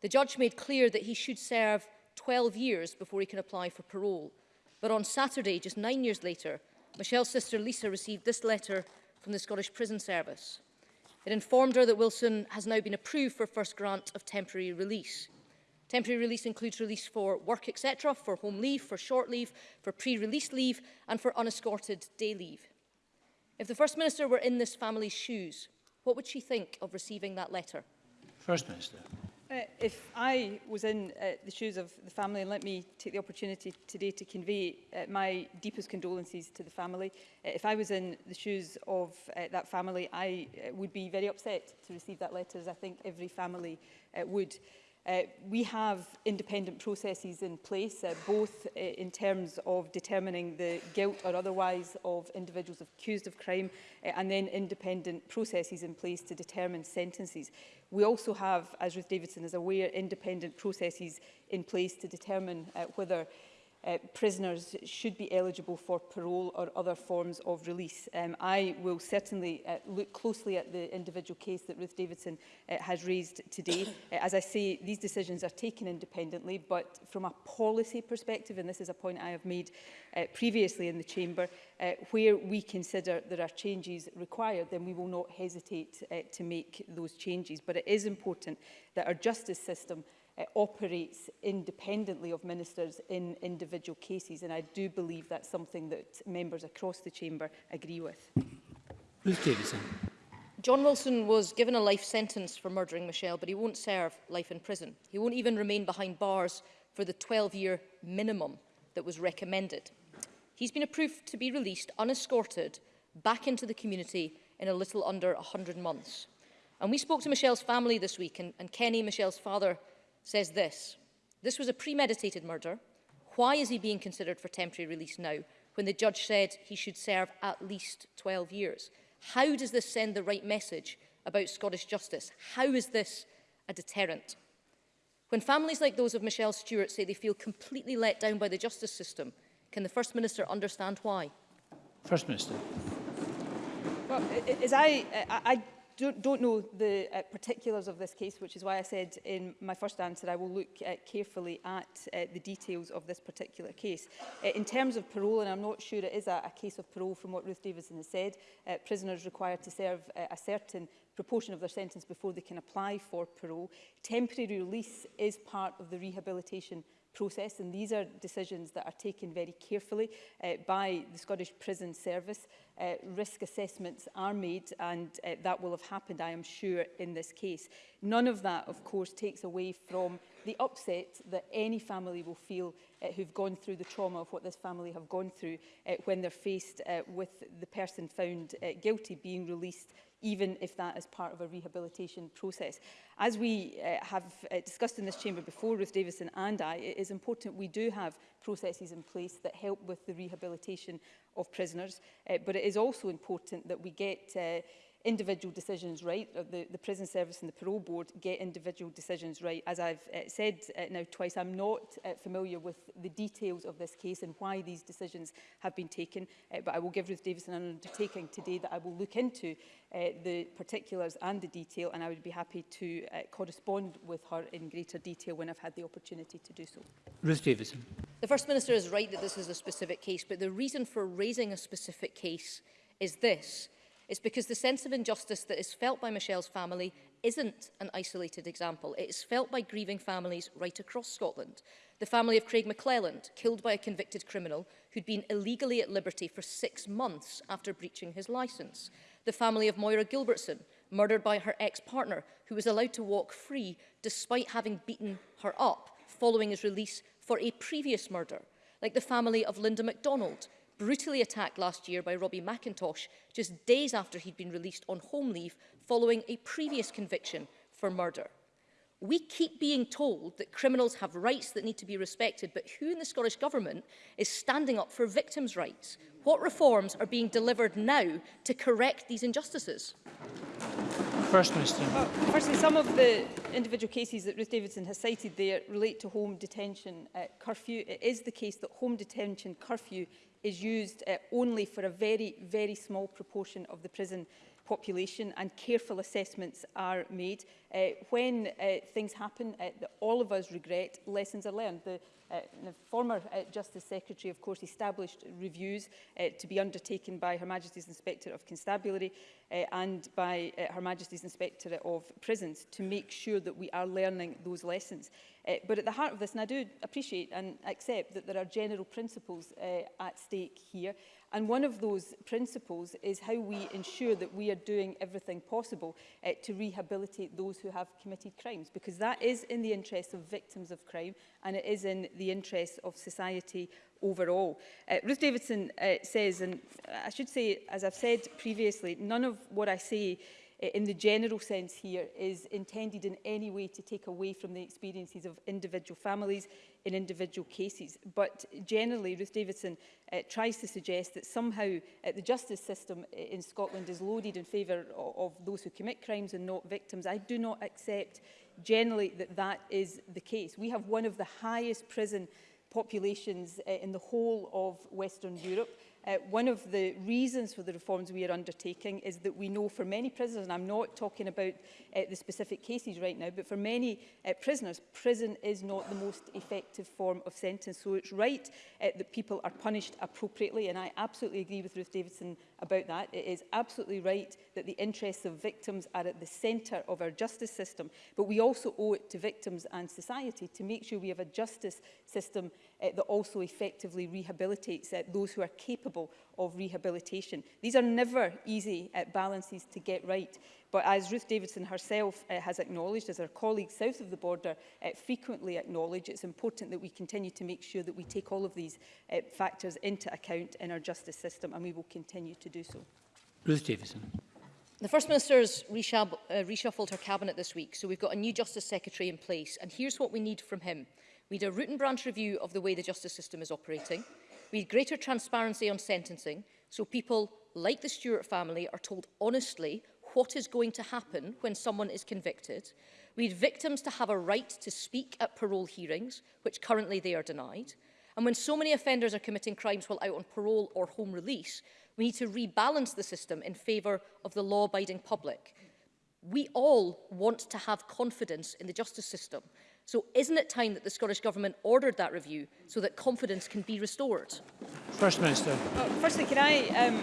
The judge made clear that he should serve 12 years before he can apply for parole. But on Saturday, just nine years later, Michelle's sister Lisa received this letter from the Scottish Prison Service. It informed her that Wilson has now been approved for first grant of temporary release. Temporary release includes release for work, etc., for home leave, for short leave, for pre-release leave and for unescorted day leave. If the First Minister were in this family's shoes, what would she think of receiving that letter? First Minister. Uh, if I was in uh, the shoes of the family, and let me take the opportunity today to convey uh, my deepest condolences to the family. Uh, if I was in the shoes of uh, that family, I uh, would be very upset to receive that letter, as I think every family uh, would. Uh, we have independent processes in place, uh, both uh, in terms of determining the guilt or otherwise of individuals accused of crime, uh, and then independent processes in place to determine sentences. We also have, as Ruth Davidson is aware, independent processes in place to determine uh, whether uh, prisoners should be eligible for parole or other forms of release. Um, I will certainly uh, look closely at the individual case that Ruth Davidson uh, has raised today. uh, as I say, these decisions are taken independently, but from a policy perspective, and this is a point I have made uh, previously in the Chamber, uh, where we consider there are changes required, then we will not hesitate uh, to make those changes. But it is important that our justice system uh, operates independently of ministers in individual cases. And I do believe that's something that members across the chamber agree with. Ruth Davidson. John Wilson was given a life sentence for murdering Michelle, but he won't serve life in prison. He won't even remain behind bars for the 12-year minimum that was recommended. He's been approved to be released unescorted back into the community in a little under 100 months. And we spoke to Michelle's family this week, and, and Kenny, Michelle's father, says this. This was a premeditated murder. Why is he being considered for temporary release now when the judge said he should serve at least 12 years? How does this send the right message about Scottish justice? How is this a deterrent? When families like those of Michelle Stewart say they feel completely let down by the justice system, can the First Minister understand why? First Minister. Well, as I, I, I don't, don't know the uh, particulars of this case, which is why I said in my first answer I will look uh, carefully at uh, the details of this particular case. Uh, in terms of parole, and I'm not sure it is a, a case of parole from what Ruth Davidson has said, uh, prisoners required to serve uh, a certain proportion of their sentence before they can apply for parole. Temporary release is part of the rehabilitation process and these are decisions that are taken very carefully uh, by the Scottish Prison Service uh, risk assessments are made and uh, that will have happened, I am sure, in this case. None of that, of course, takes away from the upset that any family will feel uh, who've gone through the trauma of what this family have gone through uh, when they're faced uh, with the person found uh, guilty being released even if that is part of a rehabilitation process. As we uh, have uh, discussed in this chamber before, Ruth Davison and I, it is important we do have processes in place that help with the rehabilitation of prisoners, uh, but it is also important that we get uh, individual decisions right, the, the prison service and the parole board get individual decisions right. As I've uh, said uh, now twice, I'm not uh, familiar with the details of this case and why these decisions have been taken, uh, but I will give Ruth Davison an undertaking today that I will look into uh, the particulars and the detail, and I would be happy to uh, correspond with her in greater detail when I've had the opportunity to do so. Ruth Davison. The First Minister is right that this is a specific case, but the reason for raising a specific case is this. It's because the sense of injustice that is felt by Michelle's family isn't an isolated example. It is felt by grieving families right across Scotland. The family of Craig McClelland, killed by a convicted criminal who'd been illegally at liberty for six months after breaching his licence. The family of Moira Gilbertson, murdered by her ex-partner, who was allowed to walk free despite having beaten her up following his release for a previous murder, like the family of Linda MacDonald, brutally attacked last year by Robbie McIntosh just days after he'd been released on home leave following a previous conviction for murder. We keep being told that criminals have rights that need to be respected, but who in the Scottish Government is standing up for victims' rights? What reforms are being delivered now to correct these injustices? First Minister. Well, firstly, some of the individual cases that Ruth Davidson has cited there relate to home detention uh, curfew. It is the case that home detention curfew is used uh, only for a very, very small proportion of the prison population and careful assessments are made. Uh, when uh, things happen uh, that all of us regret, lessons are learned. The Uh, the former uh, Justice Secretary, of course, established reviews uh, to be undertaken by Her Majesty's Inspector of Constabulary uh, and by uh, Her Majesty's Inspectorate of Prisons to make sure that we are learning those lessons. Uh, but at the heart of this, and I do appreciate and accept that there are general principles uh, at stake here, And one of those principles is how we ensure that we are doing everything possible uh, to rehabilitate those who have committed crimes, because that is in the interest of victims of crime and it is in the interest of society overall. Uh, Ruth Davidson uh, says, and I should say, as I've said previously, none of what I say in the general sense here is intended in any way to take away from the experiences of individual families in individual cases. But generally, Ruth Davidson uh, tries to suggest that somehow uh, the justice system in Scotland is loaded in favour of, of those who commit crimes and not victims. I do not accept generally that that is the case. We have one of the highest prison populations uh, in the whole of Western Europe. Uh, one of the reasons for the reforms we are undertaking is that we know for many prisoners, and I'm not talking about uh, the specific cases right now, but for many uh, prisoners, prison is not the most effective form of sentence. So it's right uh, that people are punished appropriately, and I absolutely agree with Ruth Davidson about that. It is absolutely right that the interests of victims are at the centre of our justice system, but we also owe it to victims and society to make sure we have a justice system uh, that also effectively rehabilitates uh, those who are capable of rehabilitation. These are never easy uh, balances to get right, But as Ruth Davidson herself uh, has acknowledged, as her colleagues south of the border uh, frequently acknowledge, it's important that we continue to make sure that we take all of these uh, factors into account in our justice system, and we will continue to do so. Ruth Davidson. The First Minister's reshub uh, reshuffled her cabinet this week, so we've got a new Justice Secretary in place, and here's what we need from him. We need a root and branch review of the way the justice system is operating. We need greater transparency on sentencing, so people like the Stewart family are told honestly what is going to happen when someone is convicted. We need victims to have a right to speak at parole hearings, which currently they are denied. And when so many offenders are committing crimes while out on parole or home release, we need to rebalance the system in favour of the law-abiding public. We all want to have confidence in the justice system. So isn't it time that the Scottish Government ordered that review so that confidence can be restored? First Minister. Well, oh, firstly, can I, um,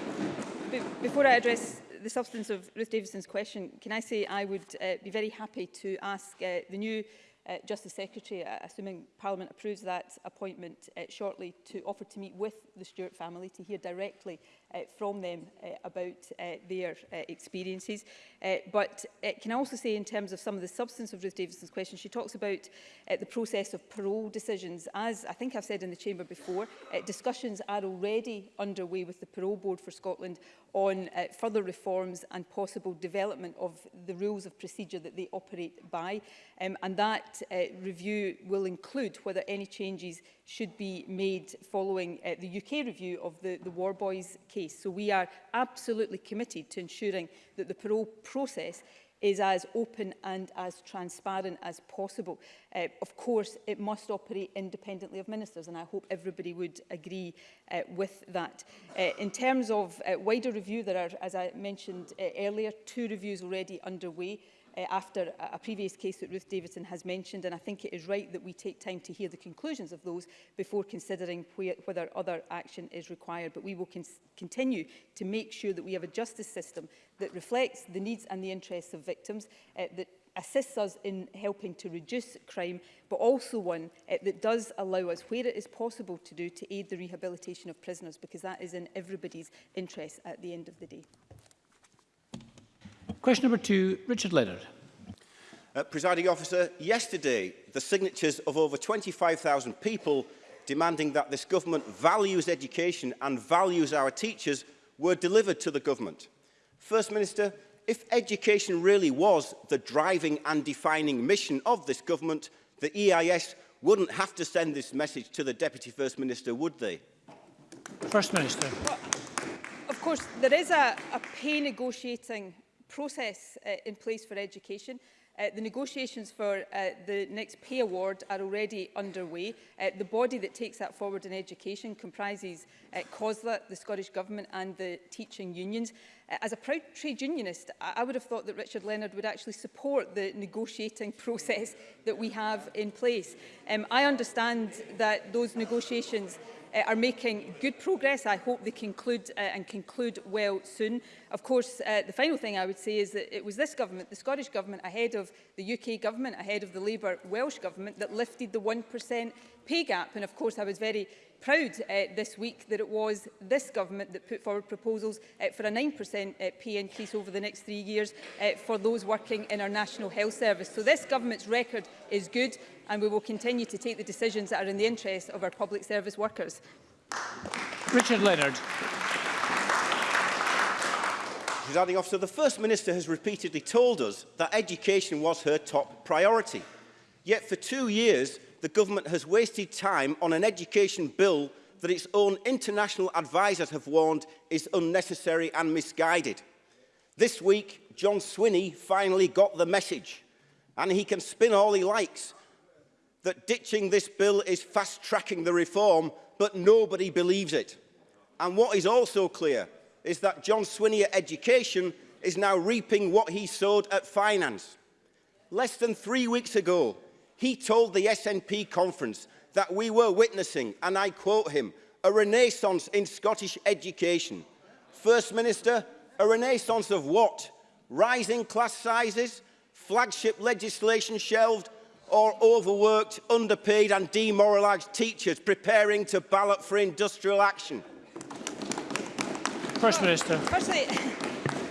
before I address the substance of Ruth Davidson's question, can I say I would uh, be very happy to ask uh, the new uh, Justice Secretary, uh, assuming Parliament approves that appointment uh, shortly, to offer to meet with the Stewart family to hear directly uh, from them uh, about uh, their uh, experiences. Uh, but uh, can I also say in terms of some of the substance of Ruth Davidson's question, she talks about uh, the process of parole decisions. As I think I've said in the chamber before, uh, discussions are already underway with the Parole Board for Scotland on uh, further reforms and possible development of the rules of procedure that they operate by. Um, and that uh, review will include whether any changes should be made following uh, the UK review of the, the War Boys case case. So we are absolutely committed to ensuring that the parole process is as open and as transparent as possible. Uh, of course, it must operate independently of ministers, and I hope everybody would agree uh, with that. Uh, in terms of uh, wider review, there are, as I mentioned uh, earlier, two reviews already underway uh, after a, a previous case that Ruth Davidson has mentioned, and I think it is right that we take time to hear the conclusions of those before considering whether other action is required. But we will con continue to make sure that we have a justice system that reflects the needs and the interests of victims, uh, that assists us in helping to reduce crime, but also one uh, that does allow us, where it is possible to do, to aid the rehabilitation of prisoners, because that is in everybody's interest at the end of the day. Question number two, Richard Leonard. Uh, presiding officer, yesterday the signatures of over 25,000 people demanding that this government values education and values our teachers were delivered to the government. First Minister, if education really was the driving and defining mission of this government, the EIS wouldn't have to send this message to the Deputy First Minister, would they? First Minister. Well, of course, there is a, a pay negotiating process uh, in place for education. Uh, the negotiations for uh, the next pay award are already underway. Uh, the body that takes that forward in education comprises uh, COSLA, the Scottish Government and the teaching unions. Uh, as a proud trade unionist, I, I would have thought that Richard Leonard would actually support the negotiating process that we have in place. Um, I understand that those negotiations uh, are making good progress. I hope they conclude uh, and conclude well soon. Of course, uh, the final thing I would say is that it was this government, the Scottish government, ahead of the UK government, ahead of the Labour Welsh government, that lifted the 1% pay gap. And of course, I was very proud uh, this week that it was this government that put forward proposals uh, for a 9% uh, pay increase over the next three years uh, for those working in our National Health Service. So this government's record is good and we will continue to take the decisions that are in the interest of our public service workers. Richard Leonard. off, so the First Minister has repeatedly told us that education was her top priority. Yet for two years, the government has wasted time on an education bill that its own international advisers have warned is unnecessary and misguided. This week, John Swinney finally got the message, and he can spin all he likes, that ditching this bill is fast-tracking the reform, but nobody believes it. And what is also clear is that John Swinney at education is now reaping what he sowed at finance. Less than three weeks ago, He told the SNP conference that we were witnessing, and I quote him, a renaissance in Scottish education. First Minister, a renaissance of what? Rising class sizes, flagship legislation shelved, or overworked, underpaid and demoralised teachers preparing to ballot for industrial action? First Minister. Firstly,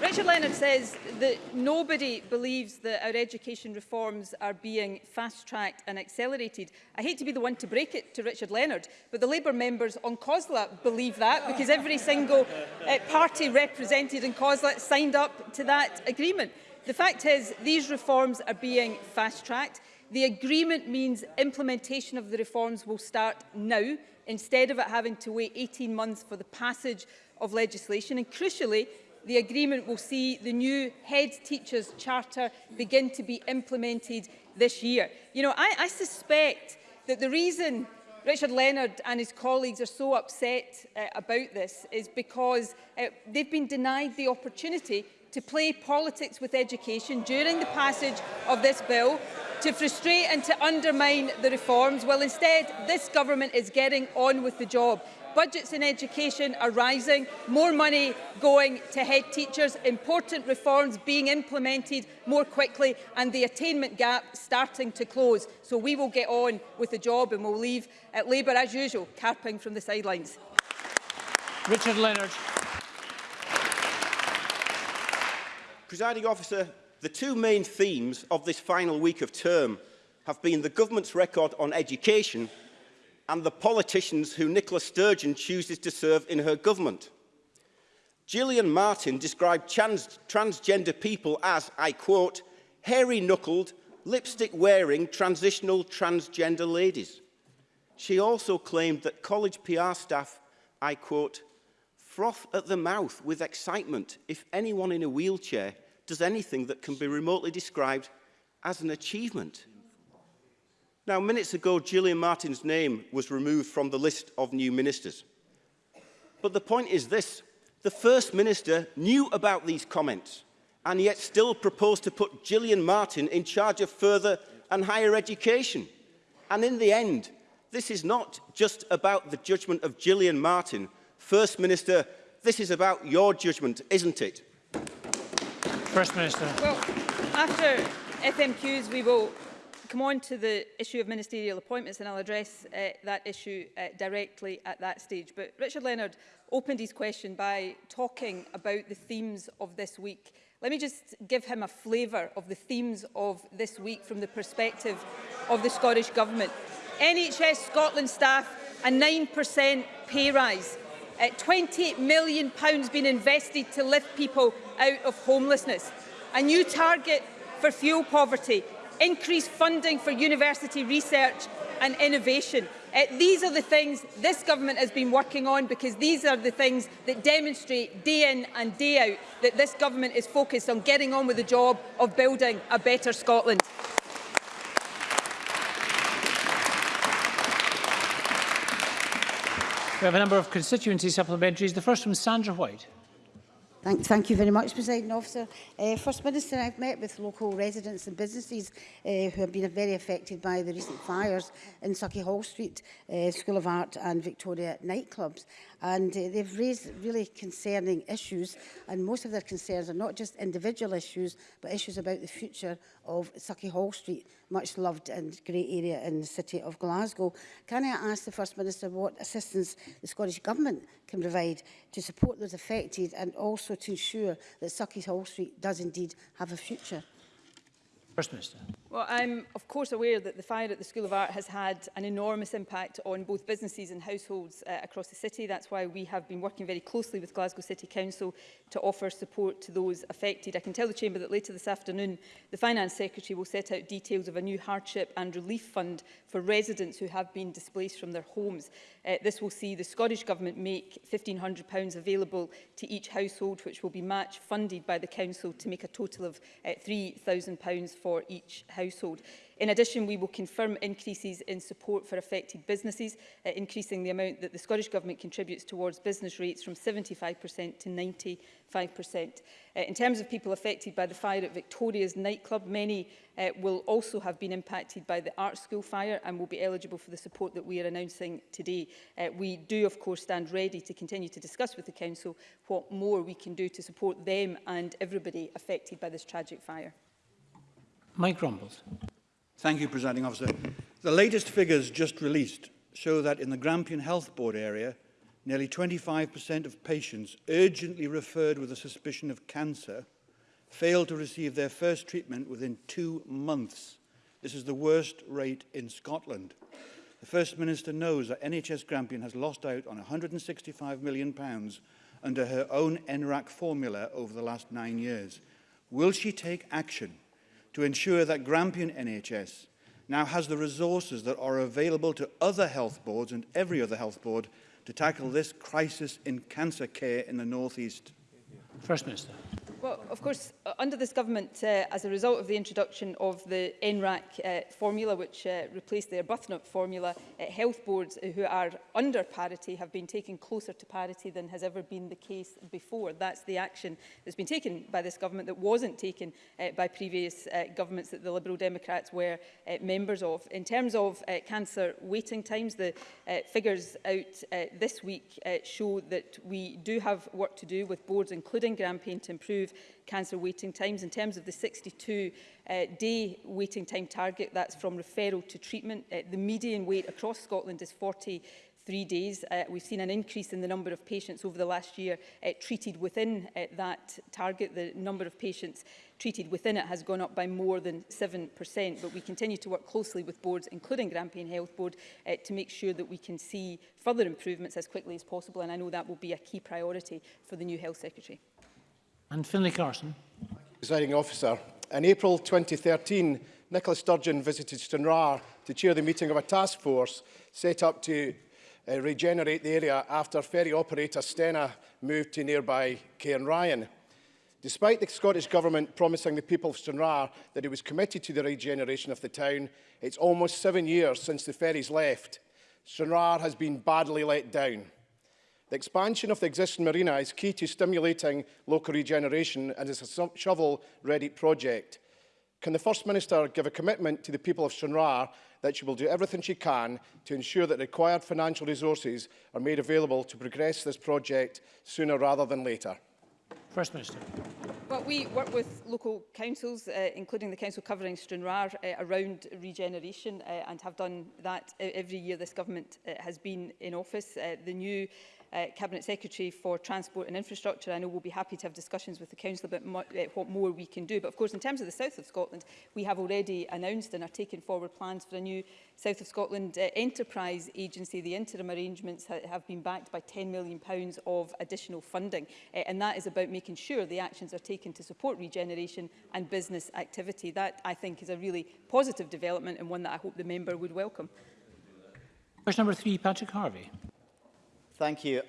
Richard Leonard says that nobody believes that our education reforms are being fast-tracked and accelerated. I hate to be the one to break it to Richard Leonard, but the Labour members on COSLA believe that because every single uh, party represented in COSLA signed up to that agreement. The fact is these reforms are being fast-tracked. The agreement means implementation of the reforms will start now instead of it having to wait 18 months for the passage of legislation. And crucially, the agreement will see the new head teachers charter begin to be implemented this year. You know, I, I suspect that the reason Richard Leonard and his colleagues are so upset uh, about this is because uh, they've been denied the opportunity to play politics with education during the passage of this bill to frustrate and to undermine the reforms. Well, instead, this government is getting on with the job. Budgets in education are rising, more money going to head teachers, important reforms being implemented more quickly and the attainment gap starting to close. So we will get on with the job and we'll leave at uh, Labour, as usual, carping from the sidelines. Richard Leonard. Presiding officer, the two main themes of this final week of term have been the government's record on education and the politicians who Nicola Sturgeon chooses to serve in her government. Gillian Martin described trans transgender people as, I quote, hairy-knuckled, lipstick-wearing, transitional transgender ladies. She also claimed that college PR staff, I quote, froth at the mouth with excitement if anyone in a wheelchair does anything that can be remotely described as an achievement. Now, minutes ago, Gillian Martin's name was removed from the list of new ministers. But the point is this. The First Minister knew about these comments and yet still proposed to put Gillian Martin in charge of further and higher education. And in the end, this is not just about the judgment of Gillian Martin. First Minister, this is about your judgment, isn't it? First Minister. Well, after FMQs, we will come on to the issue of ministerial appointments and I'll address uh, that issue uh, directly at that stage. But Richard Leonard opened his question by talking about the themes of this week. Let me just give him a flavour of the themes of this week from the perspective of the Scottish Government. NHS Scotland staff, a 9% pay rise. Uh, £28 million being invested to lift people out of homelessness. A new target for fuel poverty increased funding for university research and innovation. Uh, these are the things this government has been working on because these are the things that demonstrate day in and day out that this government is focused on getting on with the job of building a better Scotland. We have a number of constituency supplementaries. The first from Sandra White. Thank, thank you very much, President Officer. Uh, First Minister, I've met with local residents and businesses uh, who have been very affected by the recent fires in Sucky Hall Street, uh, School of Art and Victoria nightclubs and uh, they've raised really concerning issues and most of their concerns are not just individual issues but issues about the future of Sucky Hall Street, much loved and great area in the city of Glasgow. Can I ask the First Minister what assistance the Scottish Government can provide to support those affected and also to ensure that Sucky Hall Street does indeed have a future? First Minister. Well, I'm of course aware that the fire at the School of Art has had an enormous impact on both businesses and households uh, across the city. That's why we have been working very closely with Glasgow City Council to offer support to those affected. I can tell the Chamber that later this afternoon, the Finance Secretary will set out details of a new hardship and relief fund for residents who have been displaced from their homes. Uh, this will see the Scottish Government make £1,500 available to each household, which will be match funded by the Council to make a total of uh, £3,000 for each household. In addition, we will confirm increases in support for affected businesses, uh, increasing the amount that the Scottish Government contributes towards business rates from 75% to 95%. Uh, in terms of people affected by the fire at Victoria's nightclub, many uh, will also have been impacted by the art school fire and will be eligible for the support that we are announcing today. Uh, we do, of course, stand ready to continue to discuss with the Council what more we can do to support them and everybody affected by this tragic fire. Mike Rumbles. Thank you, Presiding Officer. The latest figures just released show that in the Grampian Health Board area, nearly 25% of patients urgently referred with a suspicion of cancer failed to receive their first treatment within two months. This is the worst rate in Scotland. The First Minister knows that NHS Grampian has lost out on £165 million pounds under her own NRAC formula over the last nine years. Will she take action to ensure that Grampian NHS now has the resources that are available to other health boards and every other health board to tackle this crisis in cancer care in the North East? First Minister. Well, of course, under this government, uh, as a result of the introduction of the NRAC uh, formula, which uh, replaced the Buthnut formula, uh, health boards uh, who are under parity have been taken closer to parity than has ever been the case before. That's the action that's been taken by this government that wasn't taken uh, by previous uh, governments that the Liberal Democrats were uh, members of. In terms of uh, cancer waiting times, the uh, figures out uh, this week uh, show that we do have work to do with boards, including Grampian, to improve cancer waiting times. In terms of the 62-day uh, waiting time target, that's from referral to treatment. Uh, the median wait across Scotland is 40 three days. Uh, we've seen an increase in the number of patients over the last year uh, treated within uh, that target. The number of patients treated within it has gone up by more than 7%, but we continue to work closely with boards, including Grampian Health Board, uh, to make sure that we can see further improvements as quickly as possible, and I know that will be a key priority for the new Health Secretary. And Finlay Carson. Presiding officer, in April 2013, Nicola Sturgeon visited Stranraer to chair the meeting of a task force set up to uh, regenerate the area after ferry operator Stena moved to nearby Cairnryan. Despite the Scottish Government promising the people of Stranraer that it was committed to the regeneration of the town, it's almost seven years since the ferries left. Stranraer has been badly let down. The expansion of the existing marina is key to stimulating local regeneration and is a shovel-ready project. Can the First Minister give a commitment to the people of Shunrar that she will do everything she can to ensure that required financial resources are made available to progress this project sooner rather than later? First Minister. Well, we work with local councils, uh, including the council covering Stranraer, uh, around regeneration uh, and have done that e-, every year this government uh, has been in office. Uh, the new uh, Cabinet Secretary for Transport and Infrastructure, I know will be happy to have discussions with the Council about mo uh, what more we can do. But of course, in terms of the South of Scotland, we have already announced and are taking forward plans for a new South of Scotland uh, Enterprise Agency. The interim arrangements ha have been backed by £10 million of additional funding. Uh, and that is about making sure the actions are taken to support regeneration and business activity. That, I think, is a really positive development and one that I hope the member would welcome. Question number three, Patrick Harvey. Thank you.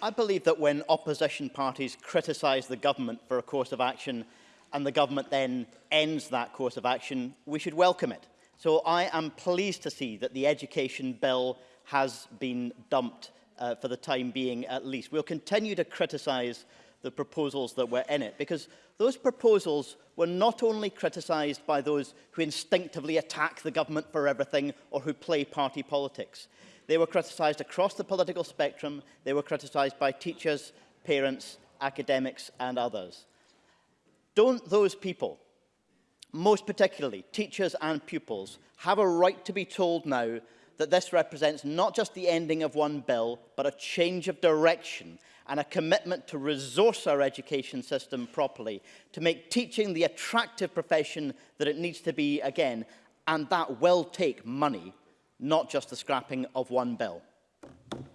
I believe that when opposition parties criticise the government for a course of action and the government then ends that course of action, we should welcome it. So I am pleased to see that the education bill has been dumped uh, for the time being at least. We'll continue to criticise the proposals that were in it because those proposals were not only criticised by those who instinctively attack the government for everything or who play party politics. They were criticised across the political spectrum. They were criticised by teachers, parents, academics and others. Don't those people, most particularly teachers and pupils, have a right to be told now that this represents not just the ending of one bill, but a change of direction and a commitment to resource our education system properly, to make teaching the attractive profession that it needs to be again, and that will take money not just the scrapping of one bill?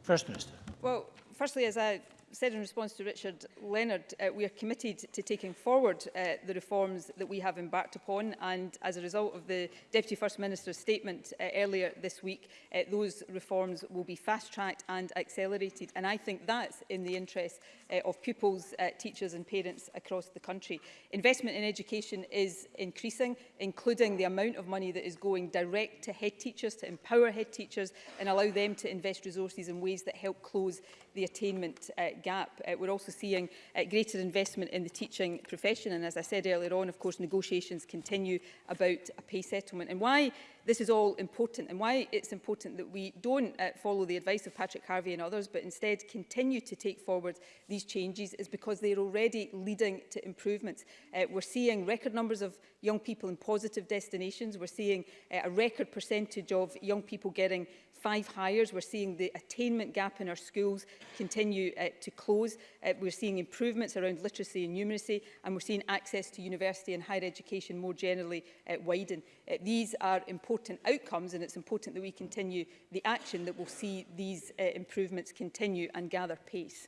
First Minister. Well, firstly, as a said in response to Richard Leonard, uh, we are committed to taking forward uh, the reforms that we have embarked upon and as a result of the Deputy First Minister's statement uh, earlier this week, uh, those reforms will be fast-tracked and accelerated and I think that's in the interest uh, of pupils, uh, teachers and parents across the country. Investment in education is increasing, including the amount of money that is going direct to head teachers, to empower head teachers and allow them to invest resources in ways that help close the attainment uh, gap. Uh, we're also seeing uh, greater investment in the teaching profession and as I said earlier on of course negotiations continue about a pay settlement and why This is all important and why it's important that we don't uh, follow the advice of Patrick Harvey and others, but instead continue to take forward these changes is because they're already leading to improvements. Uh, we're seeing record numbers of young people in positive destinations. We're seeing uh, a record percentage of young people getting five hires. We're seeing the attainment gap in our schools continue uh, to close. Uh, we're seeing improvements around literacy and numeracy, and we're seeing access to university and higher education more generally uh, widen. Uh, these are important important outcomes and it's important that we continue the action that will see these uh, improvements continue and gather pace.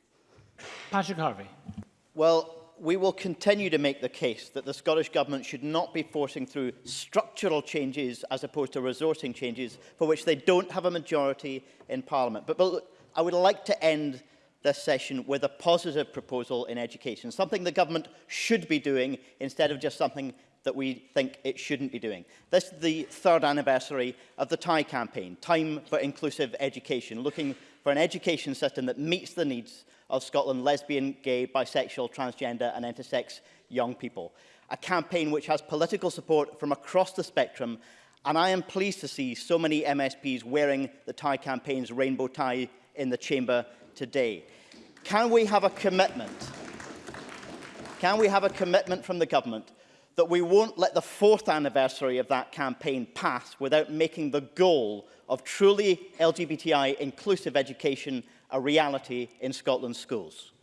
Patrick Harvey. Well, we will continue to make the case that the Scottish Government should not be forcing through structural changes as opposed to resourcing changes for which they don't have a majority in Parliament. But, but I would like to end this session with a positive proposal in education, something the government should be doing instead of just something that we think it shouldn't be doing. This is the third anniversary of the TIE campaign, Time for Inclusive Education, looking for an education system that meets the needs of Scotland lesbian, gay, bisexual, transgender and intersex young people. A campaign which has political support from across the spectrum and I am pleased to see so many MSPs wearing the TIE campaign's rainbow tie in the chamber today. Can we have a commitment? Can we have a commitment from the government that we won't let the fourth anniversary of that campaign pass without making the goal of truly LGBTI inclusive education a reality in Scotland's schools?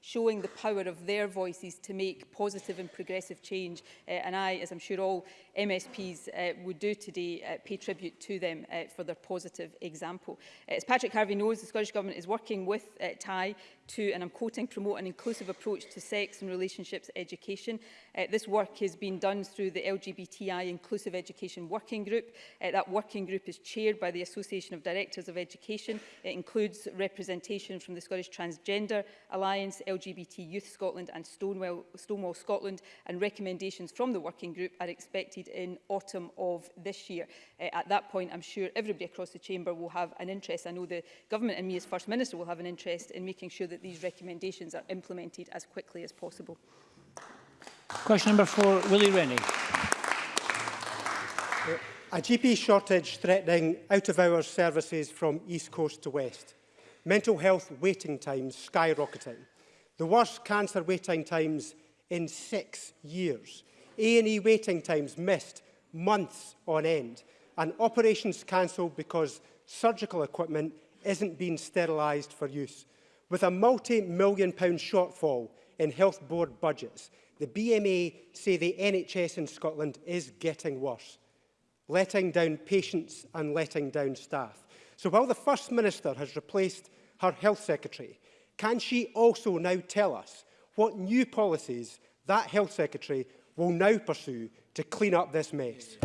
showing the power of their voices to make positive and progressive change. Uh, and I, as I'm sure all MSPs uh, would do today, uh, pay tribute to them uh, for their positive example. Uh, as Patrick Harvey knows, the Scottish Government is working with uh, Thai to, and I'm quoting, promote an inclusive approach to to sex and relationships education Uh, this work is being done through the LGBTI Inclusive Education Working Group. Uh, that working group is chaired by the Association of Directors of Education. It includes representation from the Scottish Transgender Alliance, LGBT Youth Scotland and Stonewall, Stonewall Scotland and recommendations from the working group are expected in autumn of this year. Uh, at that point, I'm sure everybody across the chamber will have an interest. I know the government and me as First Minister will have an interest in making sure that these recommendations are implemented as quickly as possible. Question number four, Willie Rennie. A GP shortage threatening out-of-hours services from east coast to west. Mental health waiting times skyrocketing. The worst cancer waiting times in six years. A&E waiting times missed months on end. And operations cancelled because surgical equipment isn't being sterilised for use. With a multi-million pound shortfall in health board budgets, The BMA say the NHS in Scotland is getting worse, letting down patients and letting down staff. So while the First Minister has replaced her Health Secretary, can she also now tell us what new policies that Health Secretary will now pursue to clean up this mess?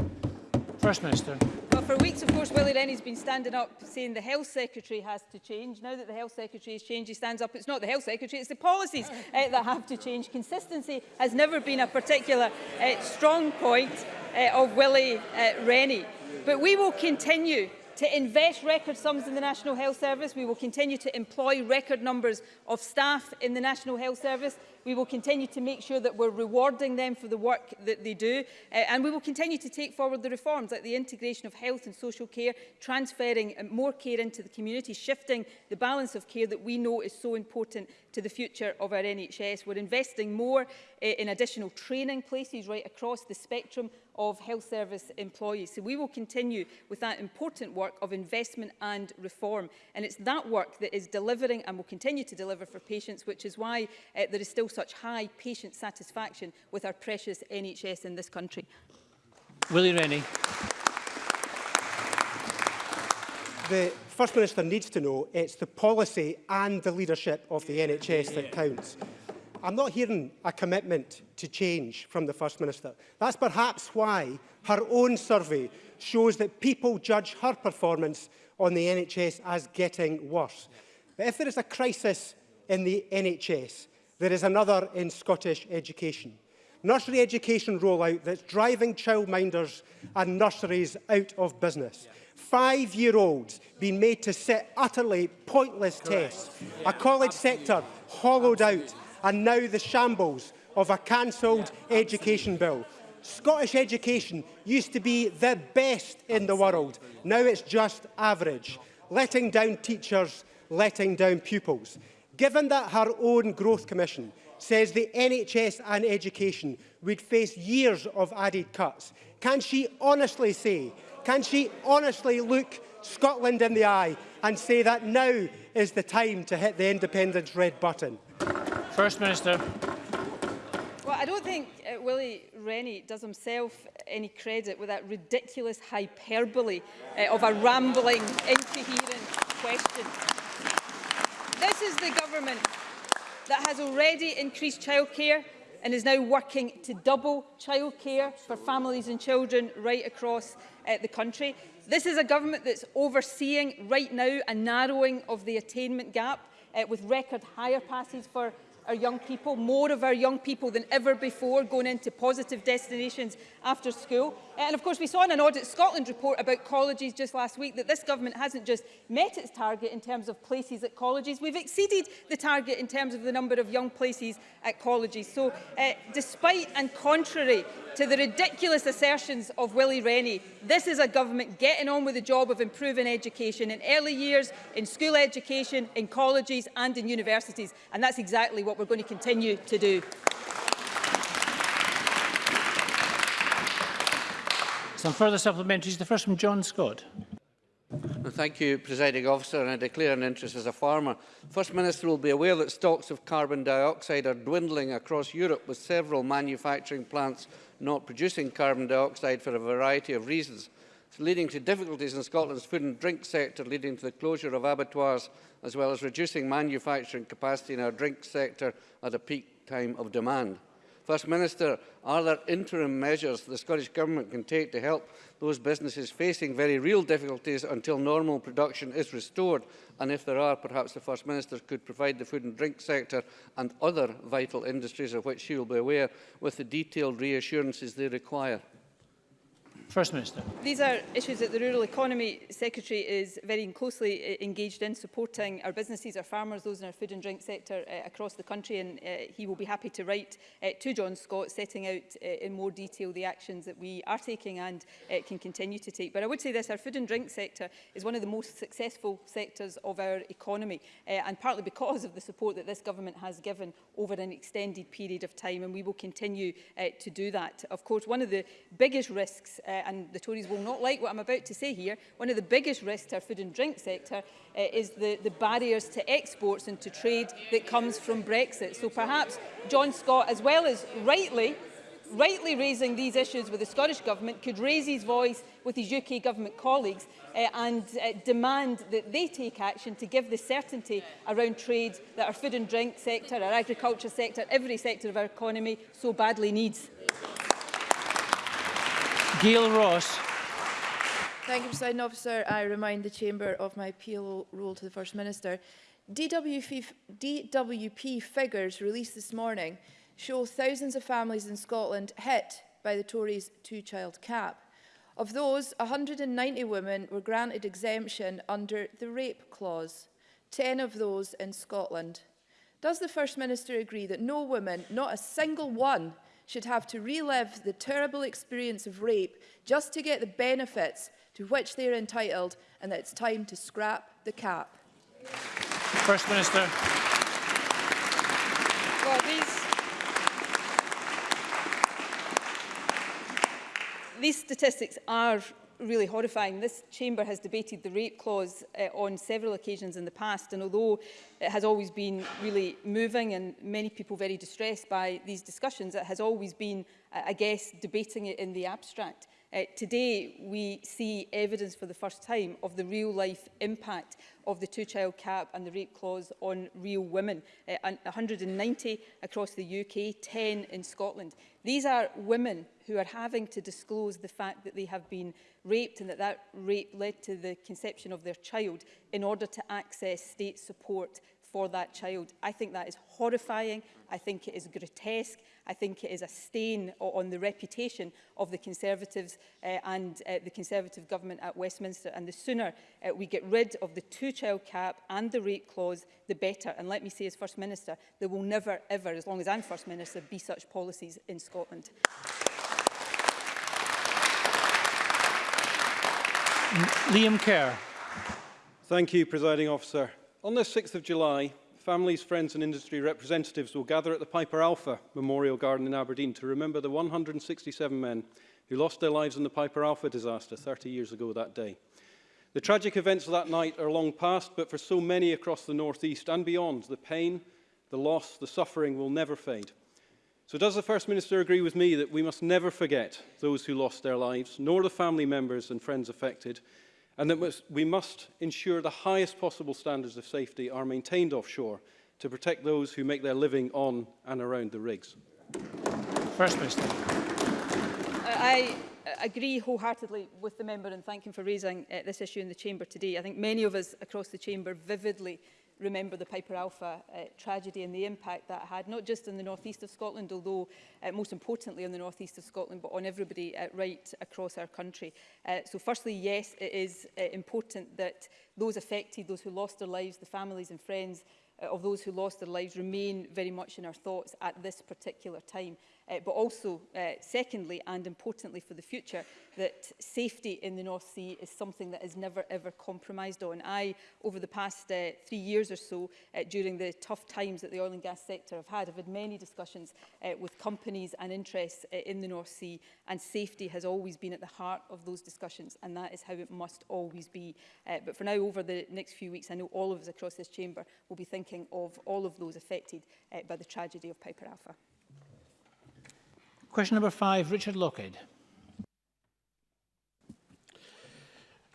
First Minister. Well, for weeks, of course, Willie Rennie's been standing up saying the Health Secretary has to change. Now that the Health Secretary has changed, he stands up. It's not the Health Secretary, it's the policies uh, that have to change. Consistency has never been a particular uh, strong point uh, of Willie uh, Rennie. But we will continue to invest record sums in the National Health Service. We will continue to employ record numbers of staff in the National Health Service We will continue to make sure that we're rewarding them for the work that they do. Uh, and we will continue to take forward the reforms like the integration of health and social care, transferring uh, more care into the community, shifting the balance of care that we know is so important to the future of our NHS. We're investing more uh, in additional training places right across the spectrum of health service employees. So we will continue with that important work of investment and reform. And it's that work that is delivering and will continue to deliver for patients, which is why uh, there is still such high patient satisfaction with our precious NHS in this country. Willie Rennie. The First Minister needs to know it's the policy and the leadership of the NHS that counts. I'm not hearing a commitment to change from the First Minister. That's perhaps why her own survey shows that people judge her performance on the NHS as getting worse. But if there is a crisis in the NHS, there is another in Scottish education. Nursery education rollout that's driving childminders and nurseries out of business. Yeah. Five-year-olds being made to sit utterly pointless Correct. tests. Yeah. A college Absolutely. sector hollowed Absolutely. out and now the shambles of a cancelled yeah. education bill. Scottish education used to be the best in the world. Now it's just average. Letting down teachers, letting down pupils. Given that her own Growth Commission says the NHS and education would face years of added cuts, can she honestly say, can she honestly look Scotland in the eye and say that now is the time to hit the independence red button? First Minister. Well, I don't think uh, Willie Rennie does himself any credit with that ridiculous hyperbole uh, of a rambling, incoherent question. This is the government that has already increased childcare and is now working to double childcare for families and children right across uh, the country. This is a government that's overseeing right now a narrowing of the attainment gap uh, with record higher passes for our young people, more of our young people than ever before going into positive destinations after school. Eh, and of course, we saw in an Audit Scotland report about colleges just last week that this government hasn't just met its target in terms of places at colleges, we've exceeded the target in terms of the number of young places at colleges. So uh, despite and contrary to the ridiculous assertions of Willie Rennie, this is a government getting on with the job of improving education in early years, in school education, in colleges and in universities. And that's exactly what what we're going to continue to do. Some further supplementaries. The first from John Scott. thank you, Presiding Officer, and I declare an interest as a farmer. First Minister will be aware that stocks of carbon dioxide are dwindling across Europe, with several manufacturing plants not producing carbon dioxide for a variety of reasons leading to difficulties in Scotland's food and drink sector, leading to the closure of abattoirs, as well as reducing manufacturing capacity in our drink sector at a peak time of demand. First Minister, are there interim measures the Scottish Government can take to help those businesses facing very real difficulties until normal production is restored? And if there are, perhaps the First Minister could provide the food and drink sector and other vital industries of which she will be aware with the detailed reassurances they require. First Minister. These are issues that the Rural Economy Secretary is very closely eh, engaged in supporting our businesses, our farmers, those in our food and drink sector uh, across the country and uh, he will be happy to write uh, to John Scott setting out uh, in more detail the actions that we are taking and uh, can continue to take. But I would say this, our food and drink sector is one of the most successful sectors of our economy uh, and partly because of the support that this government has given over an extended period of time and we will continue uh, to do that. Of course, one of the biggest risks uh, Uh, and the Tories will not like what I'm about to say here, one of the biggest risks to our food and drink sector uh, is the, the barriers to exports and to trade that comes from Brexit. So perhaps John Scott, as well as rightly rightly raising these issues with the Scottish Government could raise his voice with his UK Government colleagues uh, and uh, demand that they take action to give the certainty around trade that our food and drink sector, our agriculture sector, every sector of our economy so badly needs. Gail Ross. Thank you, President Officer. I remind the Chamber of my appeal rule to the First Minister. DWP, DWP figures released this morning show thousands of families in Scotland hit by the Tories' two-child cap. Of those, 190 women were granted exemption under the rape clause, 10 of those in Scotland. Does the First Minister agree that no woman, not a single one, should have to relive the terrible experience of rape just to get the benefits to which they are entitled and that it's time to scrap the cap. First Minister. Well, these, these statistics are really horrifying. This chamber has debated the rape clause uh, on several occasions in the past and although it has always been really moving and many people very distressed by these discussions, it has always been, I guess, debating it in the abstract. Uh, today, we see evidence for the first time of the real-life impact of the two-child cap and the rape clause on real women, uh, 190 across the UK, 10 in Scotland. These are women who are having to disclose the fact that they have been raped and that that rape led to the conception of their child in order to access state support for that child. I think that is horrifying. I think it is grotesque. I think it is a stain on the reputation of the Conservatives uh, and uh, the Conservative government at Westminster. And the sooner uh, we get rid of the two-child cap and the rate clause, the better. And let me say as First Minister, there will never, ever, as long as I'm First Minister, be such policies in Scotland. Liam Kerr. Thank you, Presiding Officer. On the 6th of July, families, friends and industry representatives will gather at the Piper Alpha Memorial Garden in Aberdeen to remember the 167 men who lost their lives in the Piper Alpha disaster 30 years ago that day. The tragic events of that night are long past, but for so many across the northeast and beyond, the pain, the loss, the suffering will never fade. So does the First Minister agree with me that we must never forget those who lost their lives, nor the family members and friends affected, and that we must ensure the highest possible standards of safety are maintained offshore to protect those who make their living on and around the rigs. First Minister. I agree wholeheartedly with the member and thank him for raising uh, this issue in the chamber today. I think many of us across the chamber vividly remember the Piper Alpha uh, tragedy and the impact that had, not just in the northeast of Scotland, although uh, most importantly on the northeast of Scotland, but on everybody uh, right across our country. Uh, so firstly, yes, it is uh, important that those affected, those who lost their lives, the families and friends uh, of those who lost their lives remain very much in our thoughts at this particular time uh, but also, uh, secondly and importantly for the future, that safety in the North Sea is something that is never ever compromised on. I, over the past uh, three years or so, uh, during the tough times that the oil and gas sector have had, I've had many discussions uh, with companies and interests uh, in the North Sea, and safety has always been at the heart of those discussions, and that is how it must always be. Uh, but for now, over the next few weeks, I know all of us across this chamber will be thinking of all of those affected uh, by the tragedy of Piper Alpha. Question number five, Richard Lockhead.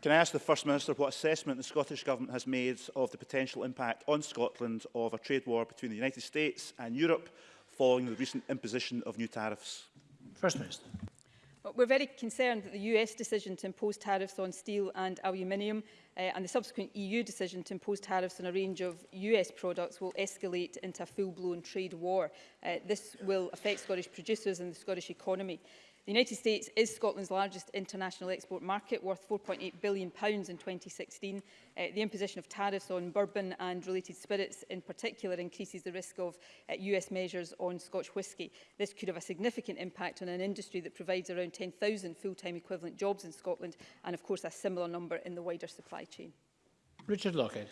Can I ask the First Minister what assessment the Scottish Government has made of the potential impact on Scotland of a trade war between the United States and Europe following the recent imposition of new tariffs? First Minister. Well, we're very concerned that the US decision to impose tariffs on steel and aluminium uh, and the subsequent EU decision to impose tariffs on a range of US products will escalate into a full-blown trade war. Uh, this will affect Scottish producers and the Scottish economy. The United States is Scotland's largest international export market, worth £4.8 billion pounds in 2016. Uh, the imposition of tariffs on bourbon and related spirits in particular increases the risk of uh, US measures on Scotch whisky. This could have a significant impact on an industry that provides around 10,000 full-time equivalent jobs in Scotland and, of course, a similar number in the wider supply chain. Richard Lockhead.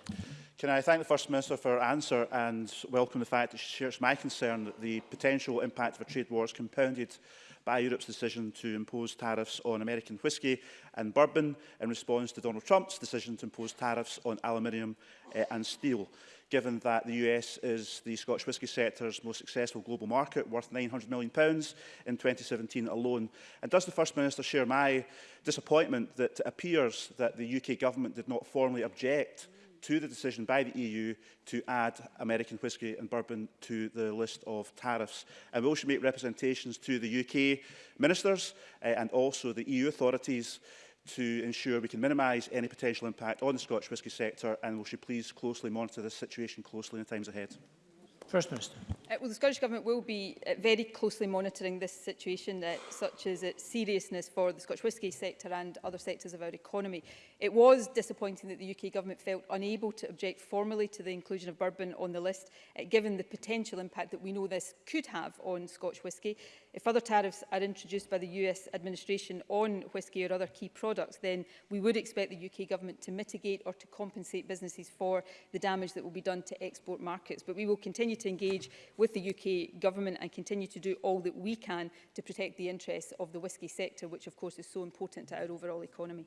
Can I thank the First Minister for her answer and welcome the fact that she shares my concern that the potential impact of a trade war is compounded by Europe's decision to impose tariffs on American whiskey and bourbon in response to Donald Trump's decision to impose tariffs on aluminium uh, and steel. Given that the US is the Scotch whisky sector's most successful global market, worth £900 million in 2017 alone. And does the First Minister share my disappointment that it appears that the UK government did not formally object mm to the decision by the EU to add American whiskey and bourbon to the list of tariffs. And we also make representations to the UK ministers uh, and also the EU authorities to ensure we can minimise any potential impact on the Scotch whisky sector and we should please closely monitor this situation closely in the times ahead. First Minister. Uh, well, the Scottish Government will be uh, very closely monitoring this situation, uh, such as its seriousness for the Scotch whisky sector and other sectors of our economy. It was disappointing that the UK Government felt unable to object formally to the inclusion of bourbon on the list, uh, given the potential impact that we know this could have on Scotch whisky. If other tariffs are introduced by the US administration on whisky or other key products, then we would expect the UK Government to mitigate or to compensate businesses for the damage that will be done to export markets. But we will continue to to engage with the UK government and continue to do all that we can to protect the interests of the whisky sector, which of course is so important to our overall economy.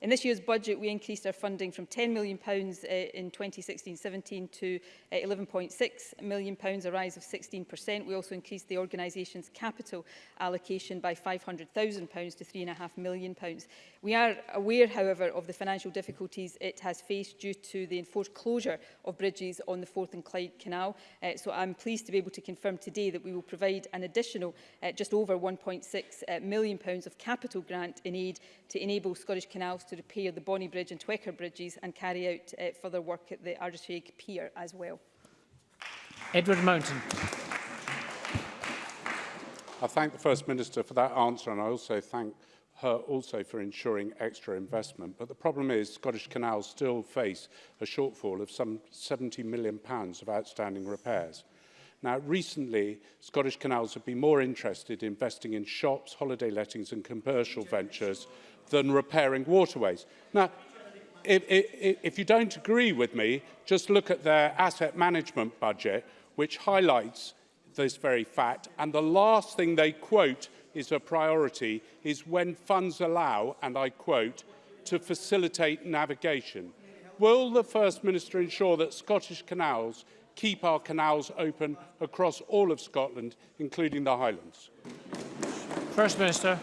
In this year's budget, we increased our funding from £10 million uh, in 2016-17 to uh, £11.6 million, a rise of 16%. We also increased the organisation's capital allocation by £500,000 to £3.5 million. We are aware, however, of the financial difficulties it has faced due to the enforced closure of bridges on the Forth and Clyde Canal. Uh, so I'm pleased to be able to confirm today that we will provide an additional uh, just over £1.6 uh, million of capital grant in aid to enable Scottish Canals to repair the Bonnie Bridge and Twecker bridges and carry out uh, further work at the Ardishig Pier as well. Edward Mountain. I thank the First Minister for that answer and I also thank her also for ensuring extra investment. But the problem is Scottish Canals still face a shortfall of some 70 million pounds of outstanding repairs. Now, recently, Scottish Canals have been more interested in investing in shops, holiday lettings and commercial ventures than repairing waterways. Now, if, if, if you don't agree with me, just look at their asset management budget, which highlights this very fact. And the last thing they quote is a priority is when funds allow, and I quote, to facilitate navigation. Will the First Minister ensure that Scottish canals keep our canals open across all of Scotland, including the Highlands? First Minister.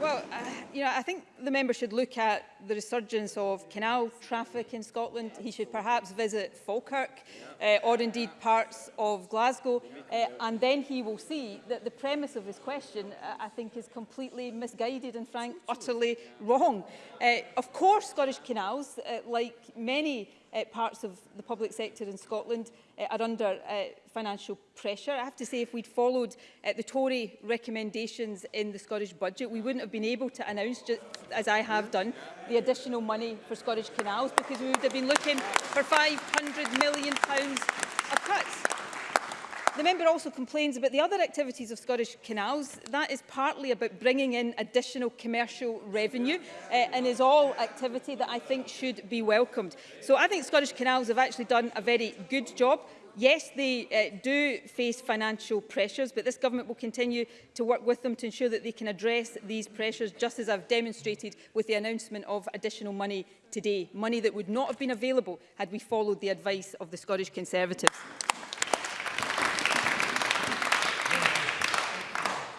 Well, uh, you know, I think the member should look at the resurgence of canal traffic in Scotland. He should perhaps visit Falkirk uh, or indeed parts of Glasgow. Uh, and then he will see that the premise of his question, uh, I think, is completely misguided and, frank, utterly wrong. Uh, of course, Scottish canals, uh, like many uh, parts of the public sector in Scotland, uh, are under uh, financial pressure. I have to say, if we'd followed uh, the Tory recommendations in the Scottish budget, we wouldn't have been able to announce, just as I have done, the additional money for Scottish canals because we would have been looking for £500 million of cuts. The member also complains about the other activities of Scottish Canals. That is partly about bringing in additional commercial revenue uh, and is all activity that I think should be welcomed. So I think Scottish Canals have actually done a very good job Yes, they uh, do face financial pressures, but this government will continue to work with them to ensure that they can address these pressures, just as I've demonstrated with the announcement of additional money today, money that would not have been available had we followed the advice of the Scottish Conservatives.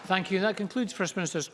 Thank you. That concludes First Minister's